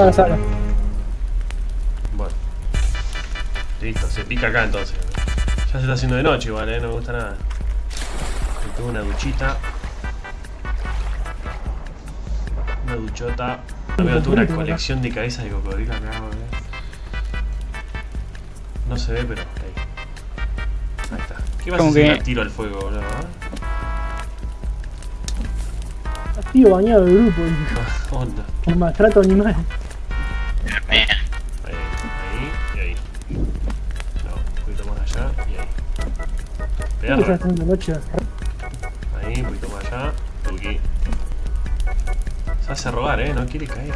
de la sala. Bueno. Listo, se pica acá entonces. Ya se está haciendo de noche igual, eh, no me gusta nada. Me tengo una duchita. Una duchota. Amigo, tuve una colección de cabezas de cocodrilo acá, boludo. No se ve, pero ahí. Ahí está. ¿Qué vas a hacer? que- tiro al fuego, boludo. ¿eh? Tío bañado de grupo, dijo. Onda. El maltrato animal. Ahí, ahí y ahí. No, un poquito más allá y ahí. ¿Qué está Perra. Ahí, un poquito más allá. Tuki. Se hace rogar, eh, no quiere caer.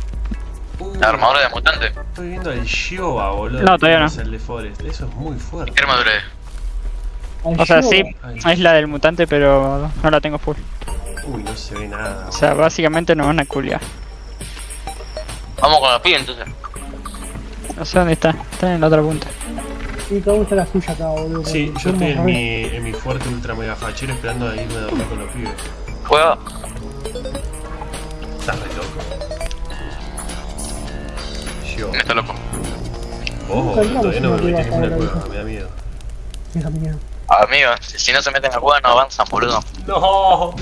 Uh, La armadura de mutante. Estoy viendo el Shioba, boludo. No, todavía no. Es el de Forest. Eso es muy fuerte. ¿Qué armadura es? O sea, sí, es la del mutante, pero no la tengo full. Uy, no se ve nada. O sea, básicamente nos van a culiar. Vamos con los pibes entonces. No sé dónde está. Está en la otra punta. Sí, cada uno está la suya acá, boludo. Sí, yo estoy en mi, en mi fuerte ultra mega fachero esperando a irme a dormir con los pibes. Juega. Estás re loco. Yo. Está loco. Entramos todavía no me metí en ninguna cueva, me da miedo. Me da miedo. Amigos, si no se meten en la cueva no avanzan, boludo. No.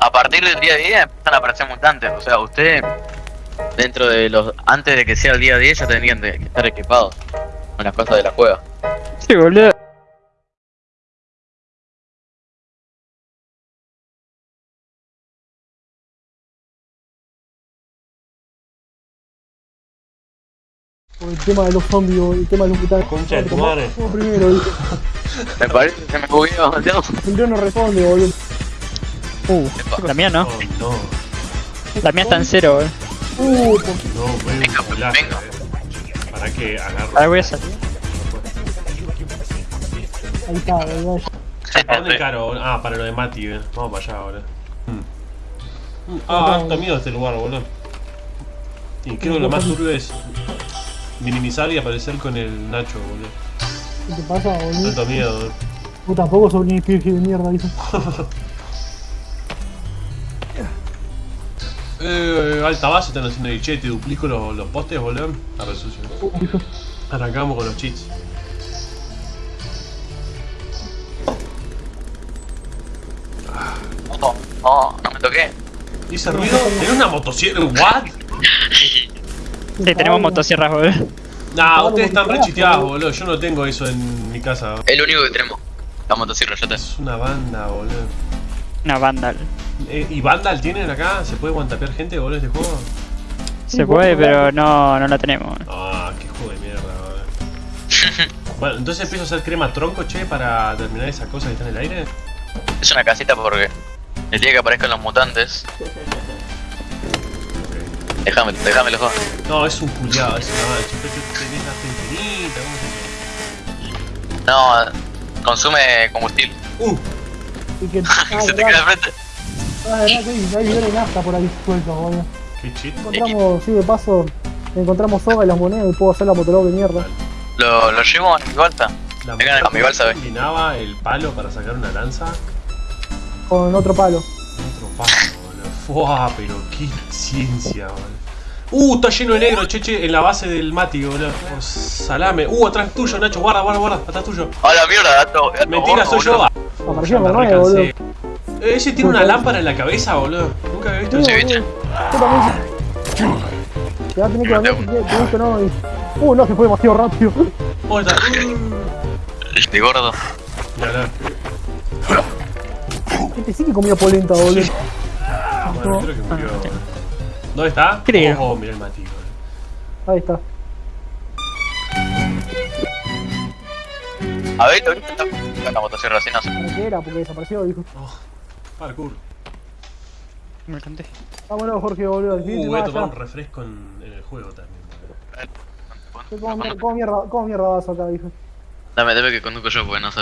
A partir del día 10 empiezan a aparecer mutantes. O sea, ustedes, dentro de los. Antes de que sea el día 10, ya tendrían de- que estar equipados con las cosas de la cueva. Sí, boludo. El tema de los zombies, boludo, el tema de los mutantes. Concha de tu madre. Primero, dijo. Me parece que se me bugueó, ¿no? Primero no responde, boludo. Uh, la mía no. Oh, no. La mía está en cero, boludo. Uh, No, un Venga, culazo, venga. eh. Para que agarro. Ahora voy a salir. ahí está, boludo. ¿Para dónde caro? boludo? Ah, para lo de Mati, eh. Vamos para allá, boludo. Mm. Ah, harto miedo este lugar, boludo. Y creo que lo más turbio es minimizar y aparecer con el Nacho, boludo. ¿Qué te pasa, boludo? Tanto miedo. boludo. Vos tampoco sos ni virgen de mierda, dijo. Eh, alta base están haciendo el che, te duplico los, los postes, boludo. Arre sucio. Dijo. Arrancamos con los cheats. No, no, no me toqué. ¿Hice ruido? ¿Tenés una motosierra? ¿What? Sí, tenemos motosierras, boludo. Nah, ustedes están re chiteados, boludo. Yo no tengo eso en mi casa. Es lo único que tenemos. La motosierra, ya te. Es una banda, boludo. Una vandal. Eh, ¿Y Vandal tienen acá? ¿Se puede guantapear gente, boludo, este juego? Se puede, pero no, no la tenemos. Ah, qué juego de mierda, boludo. bueno, entonces empiezo a hacer crema tronco, che, para terminar esa cosa que está en el aire. Es una casita porque el día que aparezcan los mutantes. Déjame, déjame los dos. No, es un culiado, es una tenés la infinita, No, consume combustible. Uh, Y que. Ah, Se te queda frente. ah, verdad que hay, hay de nafta por ahí sueltos, boludo. qué cheat. Encontramos, sí, de paso, encontramos soga y las monedas y puedo hacer la motolog de mierda. Lo, lo llevo a mi balsa. La a mi balsa, ve. combinaba el palo para sacar una lanza. Con otro palo. Otro palo, boludo. Fua, pero qué ciencia, boludo. Uh, está lleno de negro, cheche, en la base del Mati, boludo. Por salame. Uh, atrás tuyo, Nacho, guarda, guarda, guarda, atrás tuyo. A la mierda, gato. gato Mentira, soy yo. Apareció por nueve, boludo. Eh, Ese tiene una lámpara en la cabeza, boludo. Nunca había visto eso. bicho. boludo. Yo también. Te va a tener que te gusta no. Uh, no, se fue demasiado rápido. Oh, está. Este gordo. Este sí que comía polenta, boludo. Bueno, creo que murió. ¿Dónde está? Creo. Oh, mirá el Mati, boludo. Ahí está. A ver, ahorita está la motosierra así, no sé. ¿Para qué era? Porque desapareció, dijo. Oh, parkour. Me conté. Vámonos, Jorge, boludo. Uh, voy a tomar un refresco en, en el juego también. ¿Qué- ¿Cómo, mier- cómo mierda, ¿Cómo mierda vas acá, dijo? Dame, dame que conduzco yo, porque no sé.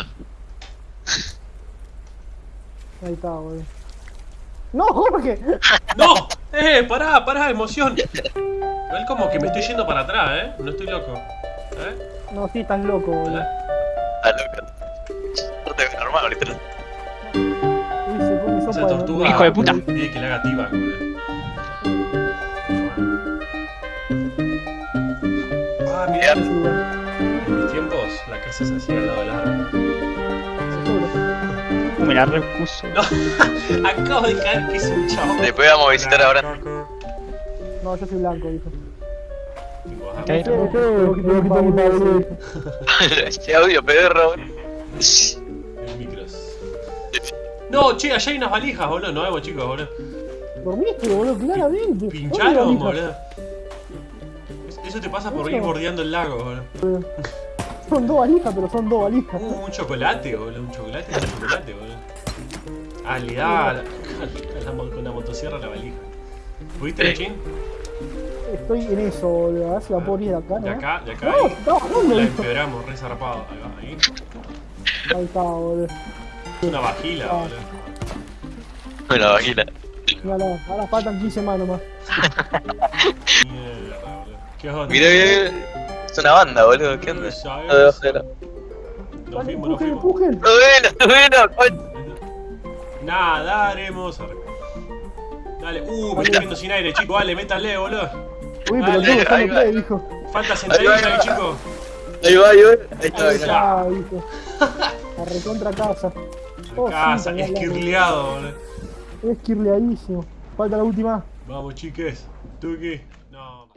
Ahí está, boludo. ¡No, Jorge! ¡No! ¡Eh! ¡Pará, pará! ¡Emoción! Igual como que me estoy yendo para atrás, ¿eh? No estoy loco. ¿Eh? No, sí, estás loco, boludo. ¿Eh? Ah, normal, literal. Esa tortuga. Hijo de puta. Pide que le haga tiba, boludo. pelear. Sí, bueno, En mis tiempos, la casa se hacía al lado del árbol. Uh, me la repuso. No, acabo de caer que es un chavo. Después vamos a visitar ahora. No, yo soy blanco. Este audio perro. El micros. No, che, allá hay unas valijas, boludo. No vemos, chicos, boludo. Dormiste, boludo, claramente. Pincharon, ¿Dónde boludo. Es- Eso te pasa por ir bordeando el lago, boludo. Son dos valijas, pero son dos valijas. Uh, un chocolate, boludo. Un chocolate, un chocolate, boludo. Ah, le da la, la con la motosierra a la valija. ¿Pudiste, Sí. Lechín? Estoy en eso, boludo. A ver si la puedo ir de acá, ¿no? De acá, de acá. No, no, no, La no. empeoramos, re zarpado. Ahí va, ahí. Ahí está, boludo. Es una vagila, Ah. boludo. Vagina. Mírala, ahora faltan 15 manos más. Mierda, boludo. ¿Qué onda? Mira, mira, mira. Es una banda, boludo. ¿Qué onda? No fuimos, empujen, fuimos. empujen. Nadaremos. Dale, uh, me estoy quedando sin aire, chico. Dale, métale, boludo. Uy, pero estamos va. tres, dijo. Falta sentadilla, ahí chico. Ahí va, ahí va. Ahí está, Ahí ahí está. La recontra casa. Oh, sí, Casa, la- esquirleado, boludo. Es kirleadísimo. Falta la última. Vamos, chiques. Tuki. No.